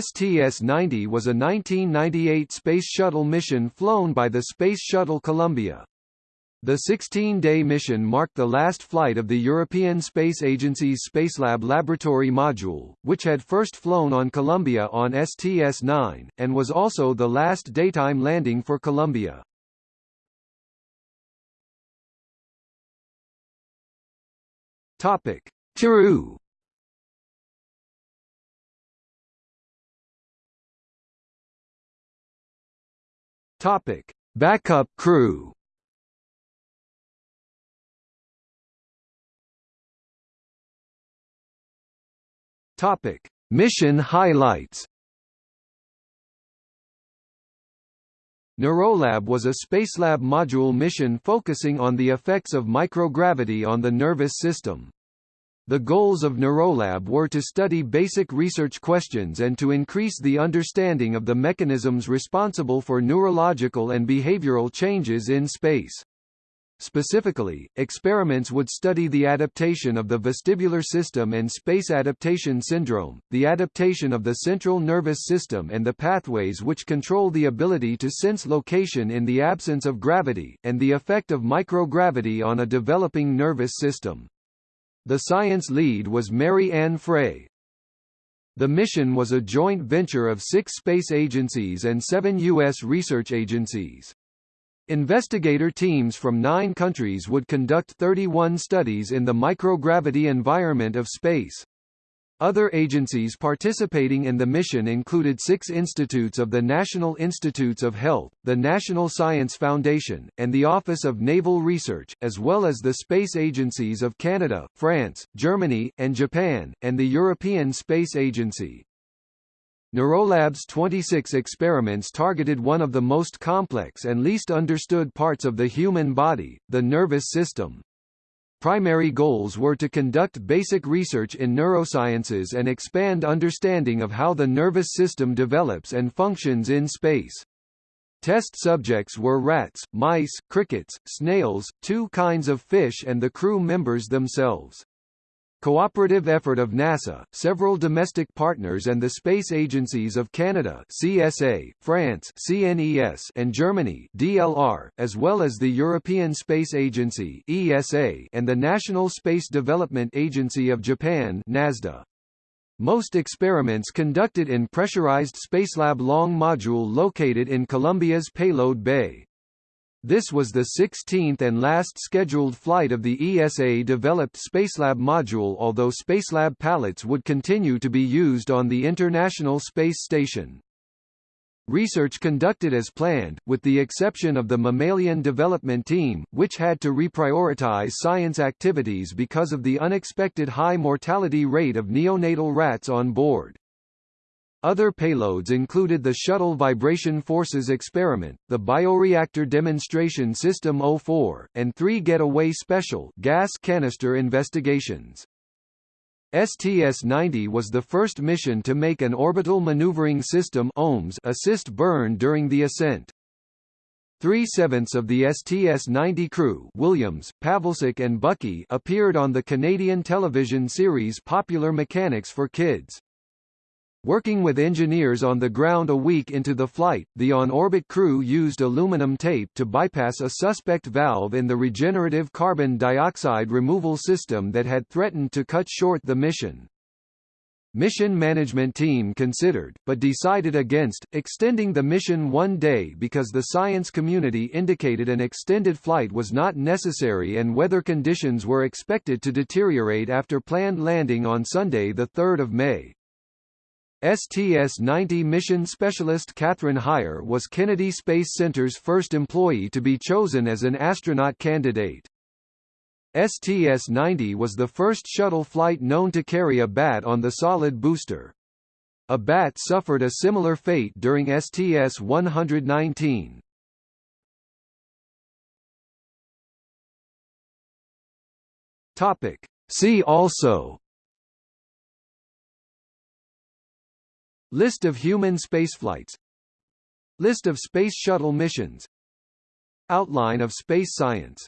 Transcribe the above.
STS-90 was a 1998 Space Shuttle mission flown by the Space Shuttle Columbia. The 16-day mission marked the last flight of the European Space Agency's Spacelab Laboratory module, which had first flown on Columbia on STS-9, and was also the last daytime landing for Columbia. Topic: Topic: Backup crew. Topic: Mission highlights. Neurolab was a Spacelab module mission focusing on the effects of microgravity on the nervous system. The goals of Neurolab were to study basic research questions and to increase the understanding of the mechanisms responsible for neurological and behavioral changes in space. Specifically, experiments would study the adaptation of the vestibular system and space adaptation syndrome, the adaptation of the central nervous system and the pathways which control the ability to sense location in the absence of gravity, and the effect of microgravity on a developing nervous system. The science lead was Mary Ann Frey. The mission was a joint venture of six space agencies and seven U.S. research agencies. Investigator teams from nine countries would conduct 31 studies in the microgravity environment of space. Other agencies participating in the mission included six institutes of the National Institutes of Health, the National Science Foundation, and the Office of Naval Research, as well as the space agencies of Canada, France, Germany, and Japan, and the European Space Agency. Neurolab's 26 experiments targeted one of the most complex and least understood parts of the human body, the nervous system. Primary goals were to conduct basic research in neurosciences and expand understanding of how the nervous system develops and functions in space. Test subjects were rats, mice, crickets, snails, two kinds of fish and the crew members themselves. Cooperative effort of NASA, several domestic partners and the space agencies of Canada CSA, France CNES and Germany DLR, as well as the European Space Agency ESA and the National Space Development Agency of Japan NASDA. Most experiments conducted in pressurized Spacelab Long module located in Columbia's payload bay. This was the 16th and last scheduled flight of the ESA-developed Spacelab module although Spacelab pallets would continue to be used on the International Space Station. Research conducted as planned, with the exception of the Mammalian Development Team, which had to reprioritize science activities because of the unexpected high mortality rate of neonatal rats on board. Other payloads included the Shuttle Vibration Forces Experiment, the Bioreactor Demonstration System 04, and three Getaway Special gas canister investigations. STS-90 was the first mission to make an Orbital Maneuvering System OMS assist burn during the ascent. Three-sevenths of the STS-90 crew Williams, Pawelczyk and Buckey appeared on the Canadian television series Popular Mechanics for Kids. Working with engineers on the ground a week into the flight, the on-orbit crew used aluminum tape to bypass a suspect valve in the regenerative carbon dioxide removal system that had threatened to cut short the mission. Mission management team considered, but decided against, extending the mission one day because the science community indicated an extended flight was not necessary and weather conditions were expected to deteriorate after planned landing on Sunday 3 May. STS-90 mission specialist Kathryn Hire was Kennedy Space Center's first employee to be chosen as an astronaut candidate. STS-90 was the first shuttle flight known to carry a bat on the solid booster. A bat suffered a similar fate during STS-119. Topic. See also List of human spaceflights. List of Space Shuttle missions. Outline of space science